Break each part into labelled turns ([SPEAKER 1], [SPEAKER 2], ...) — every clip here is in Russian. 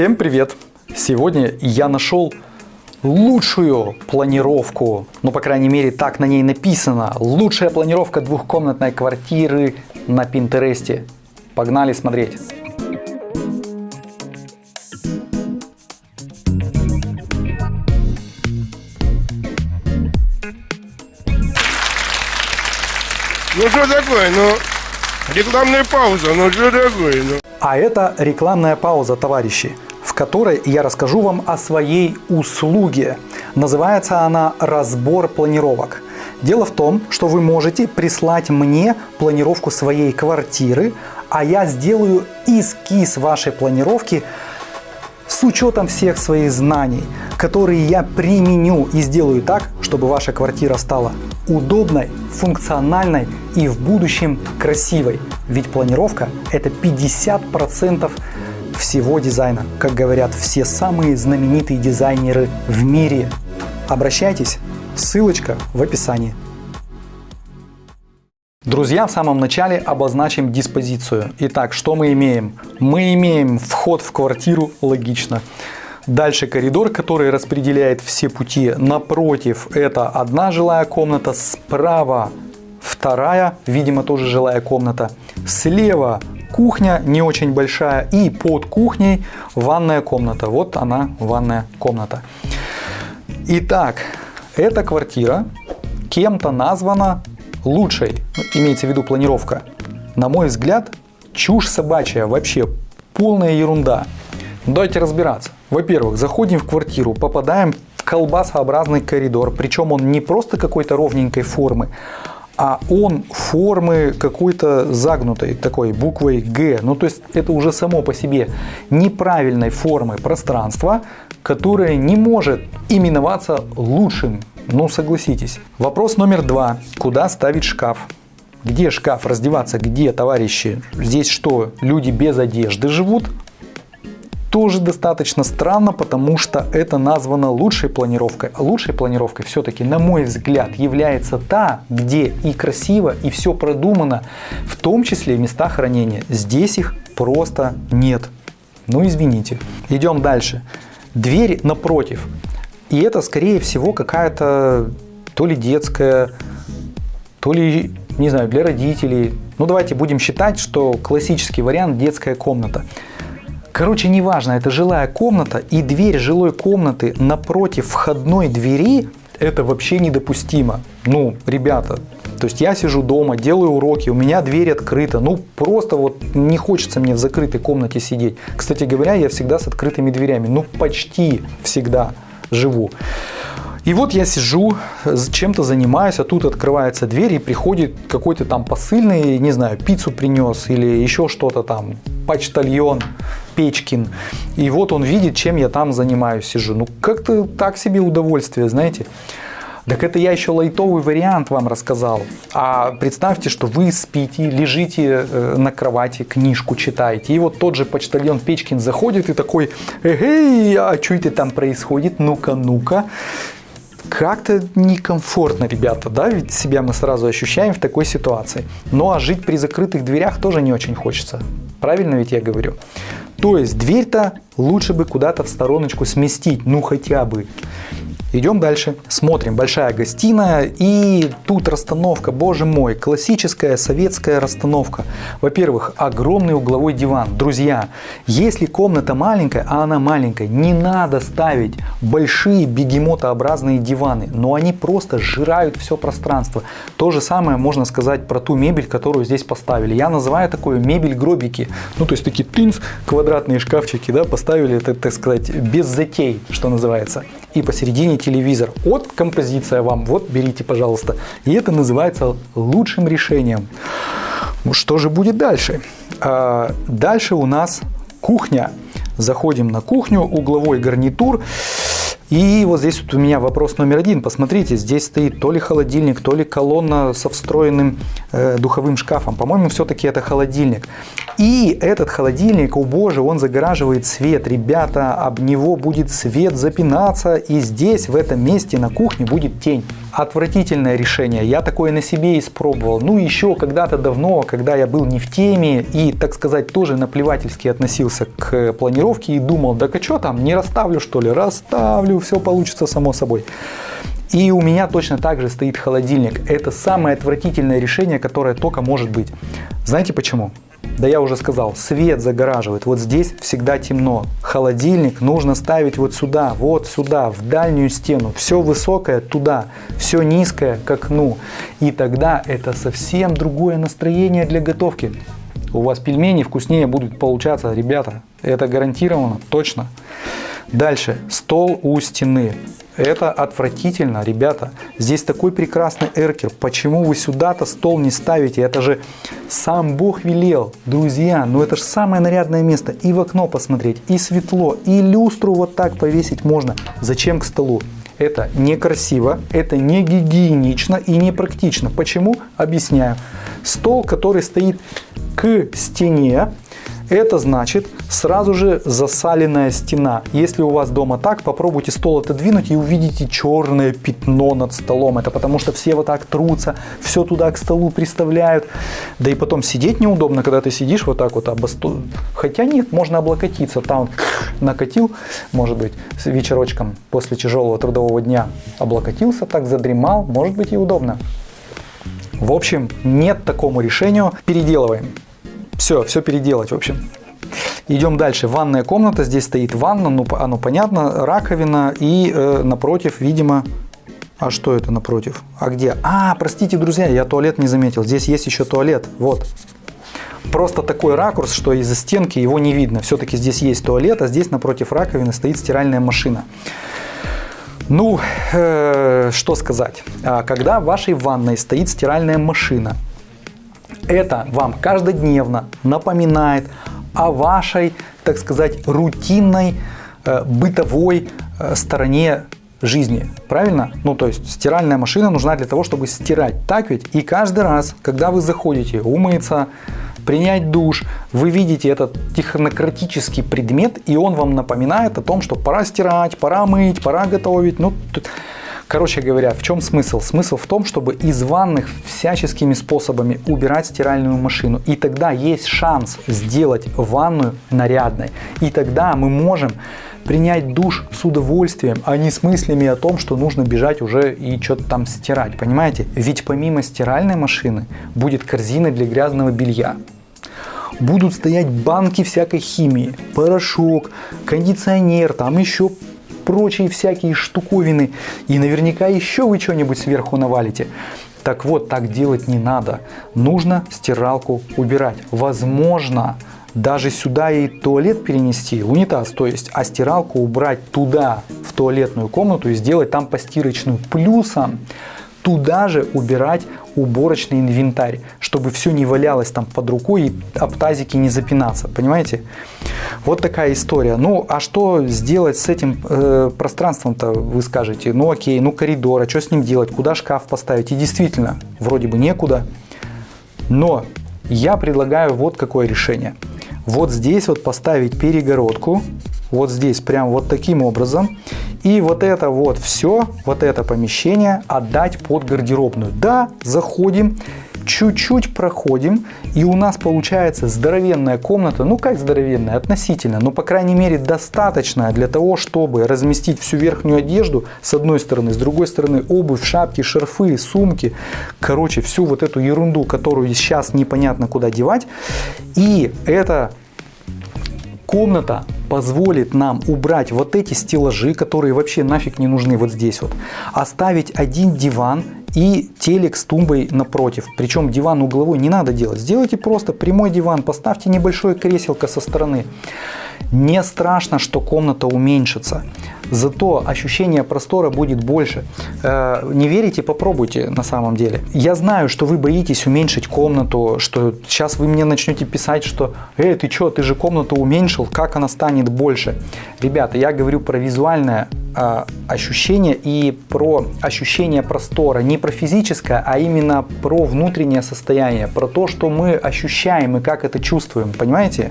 [SPEAKER 1] Всем привет! Сегодня я нашел лучшую планировку, ну по крайней мере так на ней написано, лучшая планировка двухкомнатной квартиры на Пинтересте. Погнали смотреть!
[SPEAKER 2] Ну что такое, ну, рекламная пауза, ну что такое, ну.
[SPEAKER 1] А это рекламная пауза, товарищи, которой я расскажу вам о своей услуге. Называется она «Разбор планировок». Дело в том, что вы можете прислать мне планировку своей квартиры, а я сделаю эскиз вашей планировки с учетом всех своих знаний, которые я применю и сделаю так, чтобы ваша квартира стала удобной, функциональной и в будущем красивой. Ведь планировка это 50% всего дизайна, как говорят все самые знаменитые дизайнеры в мире. Обращайтесь, ссылочка в описании. Друзья, в самом начале обозначим диспозицию. Итак, что мы имеем? Мы имеем вход в квартиру, логично. Дальше коридор, который распределяет все пути. Напротив это одна жилая комната, справа вторая, видимо тоже жилая комната. Слева кухня не очень большая и под кухней ванная комната. Вот она, ванная комната. Итак, эта квартира кем-то названа лучшей, имеется в виду планировка. На мой взгляд, чушь собачья, вообще полная ерунда. Давайте разбираться. Во-первых, заходим в квартиру, попадаем в колбасообразный коридор, причем он не просто какой-то ровненькой формы, а он формы какой-то загнутой, такой буквой Г. Ну, то есть это уже само по себе неправильной формы пространства, которое не может именоваться лучшим. Ну, согласитесь. Вопрос номер два. Куда ставить шкаф? Где шкаф раздеваться? Где, товарищи? Здесь что, люди без одежды живут? Тоже достаточно странно, потому что это названо лучшей планировкой. А лучшей планировкой все-таки, на мой взгляд, является та, где и красиво, и все продумано, в том числе места хранения. Здесь их просто нет. Ну, извините. Идем дальше. Дверь напротив. И это, скорее всего, какая-то то ли детская, то ли, не знаю, для родителей. Ну, давайте будем считать, что классический вариант детская комната. Короче, неважно, это жилая комната и дверь жилой комнаты напротив входной двери это вообще недопустимо. Ну, ребята, то есть я сижу дома, делаю уроки, у меня дверь открыта. Ну, просто вот не хочется мне в закрытой комнате сидеть. Кстати говоря, я всегда с открытыми дверями. Ну, почти всегда живу. И вот я сижу, чем-то занимаюсь, а тут открывается дверь и приходит какой-то там посыльный, не знаю, пиццу принес или еще что-то там, почтальон Печкин. И вот он видит, чем я там занимаюсь, сижу. Ну, как-то так себе удовольствие, знаете. Так это я еще лайтовый вариант вам рассказал. А представьте, что вы спите, лежите э, на кровати, книжку читаете. И вот тот же почтальон Печкин заходит и такой, эй, а что это там происходит? Ну-ка, ну-ка как-то некомфортно, ребята, да, ведь себя мы сразу ощущаем в такой ситуации. Ну а жить при закрытых дверях тоже не очень хочется. Правильно ведь я говорю? То есть дверь-то лучше бы куда-то в стороночку сместить, ну хотя бы. Идем дальше, смотрим, большая гостиная и тут расстановка, боже мой, классическая советская расстановка. Во-первых, огромный угловой диван. Друзья, если комната маленькая, а она маленькая, не надо ставить большие бегемотообразные диваны, но они просто сжирают все пространство. То же самое можно сказать про ту мебель, которую здесь поставили. Я называю такое мебель гробики, ну то есть такие тынц, квадратные шкафчики, да, поставили, так, так сказать, без затей, что называется и посередине телевизор. Вот композиция вам, вот берите, пожалуйста. И это называется лучшим решением. Что же будет дальше? А, дальше у нас кухня. Заходим на кухню, угловой гарнитур. И вот здесь вот у меня вопрос номер один. Посмотрите, здесь стоит то ли холодильник, то ли колонна со встроенным э, духовым шкафом. По-моему, все-таки это холодильник. И этот холодильник, о боже, он загораживает свет. Ребята, об него будет свет запинаться. И здесь, в этом месте на кухне будет тень. Отвратительное решение. Я такое на себе испробовал. Ну, еще когда-то давно, когда я был не в теме и, так сказать, тоже наплевательски относился к планировке и думал, да что там, не расставлю что ли? Расставлю, все получится само собой. И у меня точно так же стоит холодильник. Это самое отвратительное решение, которое только может быть. Знаете почему? Да я уже сказал, свет загораживает. Вот здесь всегда темно. Холодильник нужно ставить вот сюда, вот сюда, в дальнюю стену. Все высокое туда, все низкое к окну. И тогда это совсем другое настроение для готовки. У вас пельмени вкуснее будут получаться, ребята. Это гарантированно, точно. Дальше. Стол у стены. Это отвратительно, ребята. Здесь такой прекрасный эркер. Почему вы сюда-то стол не ставите? Это же сам Бог велел. Друзья, ну это же самое нарядное место. И в окно посмотреть, и светло, и люстру вот так повесить можно. Зачем к столу? Это некрасиво, это не гигиенично и не практично. Почему? Объясняю. Стол, который стоит к стене, это значит сразу же засаленная стена. Если у вас дома так, попробуйте стол отодвинуть и увидите черное пятно над столом. Это потому что все вот так трутся, все туда к столу приставляют. Да и потом сидеть неудобно, когда ты сидишь вот так вот об. Хотя нет, можно облокотиться. Там накатил, может быть, вечерочком после тяжелого трудового дня облокотился, так задремал, может быть и удобно. В общем, нет такому решению. Переделываем. Все, все переделать, в общем. Идем дальше. Ванная комната. Здесь стоит ванна, ну, оно понятно, раковина и э, напротив, видимо, а что это напротив? А где? А, простите, друзья, я туалет не заметил. Здесь есть еще туалет. Вот. Просто такой ракурс, что из-за стенки его не видно. Все-таки здесь есть туалет, а здесь напротив раковины стоит стиральная машина. Ну, э, что сказать. А когда в вашей ванной стоит стиральная машина, это вам каждодневно напоминает о вашей, так сказать, рутинной э, бытовой э, стороне жизни. Правильно? Ну, то есть стиральная машина нужна для того, чтобы стирать. Так ведь? И каждый раз, когда вы заходите умыться, принять душ, вы видите этот технократический предмет, и он вам напоминает о том, что пора стирать, пора мыть, пора готовить. Ну, Короче говоря, в чем смысл? Смысл в том, чтобы из ванных всяческими способами убирать стиральную машину. И тогда есть шанс сделать ванную нарядной. И тогда мы можем принять душ с удовольствием, а не с мыслями о том, что нужно бежать уже и что-то там стирать. Понимаете? Ведь помимо стиральной машины будет корзина для грязного белья будут стоять банки всякой химии, порошок, кондиционер, там еще прочие всякие штуковины. И наверняка еще вы что-нибудь сверху навалите. Так вот, так делать не надо. Нужно стиралку убирать. Возможно, даже сюда и туалет перенести, унитаз, то есть, а стиралку убрать туда, в туалетную комнату и сделать там постирочную. Плюсом туда же убирать уборочный инвентарь, чтобы все не валялось там под рукой и об тазике не запинаться, понимаете? Вот такая история. Ну, а что сделать с этим э, пространством-то, вы скажете? Ну, окей, ну коридор, а что с ним делать? Куда шкаф поставить? И действительно, вроде бы некуда. Но я предлагаю вот какое решение. Вот здесь вот поставить перегородку, вот здесь прям вот таким образом. И вот это вот все, вот это помещение отдать под гардеробную. Да, заходим, чуть-чуть проходим, и у нас получается здоровенная комната, ну как здоровенная, относительно, но по крайней мере достаточная для того, чтобы разместить всю верхнюю одежду с одной стороны, с другой стороны обувь, шапки, шарфы, сумки, короче, всю вот эту ерунду, которую сейчас непонятно куда девать. И это комната позволит нам убрать вот эти стеллажи, которые вообще нафиг не нужны вот здесь вот. Оставить один диван и телек с тумбой напротив. Причем диван угловой не надо делать. Сделайте просто прямой диван, поставьте небольшое креселко со стороны. Не страшно, что комната уменьшится. Зато ощущение простора будет больше. Э, не верите? Попробуйте на самом деле. Я знаю, что вы боитесь уменьшить комнату, что сейчас вы мне начнете писать, что «Эй, ты что, ты же комнату уменьшил, как она станет больше?» Ребята, я говорю про визуальное э, ощущение и про ощущение простора. Не про физическое, а именно про внутреннее состояние, про то, что мы ощущаем и как это чувствуем. Понимаете?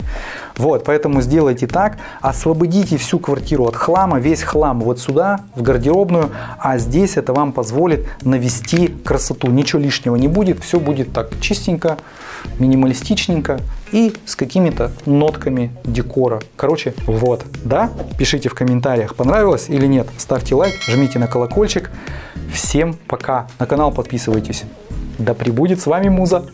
[SPEAKER 1] Вот, поэтому сделайте так, освободите всю квартиру от хлама, весь хлам вот сюда, в гардеробную, а здесь это вам позволит навести красоту. Ничего лишнего не будет, все будет так чистенько, минималистичненько и с какими-то нотками декора. Короче, вот, да? Пишите в комментариях, понравилось или нет. Ставьте лайк, жмите на колокольчик. Всем пока. На канал подписывайтесь. Да пребудет с вами Муза.